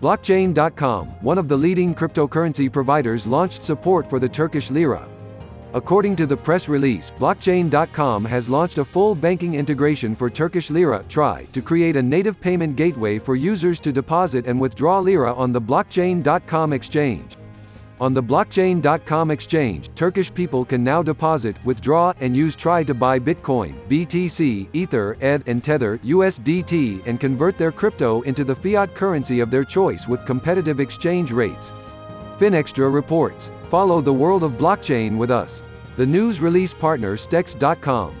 Blockchain.com, one of the leading cryptocurrency providers launched support for the Turkish lira. According to the press release, Blockchain.com has launched a full banking integration for Turkish lira (TRY) to create a native payment gateway for users to deposit and withdraw lira on the Blockchain.com exchange. On the Blockchain.com exchange, Turkish people can now deposit, withdraw, and use TRY to buy Bitcoin, BTC, Ether, ETH, and Tether, USDT, and convert their crypto into the fiat currency of their choice with competitive exchange rates. Finextra reports. Follow the world of blockchain with us. The news release partner Stex.com.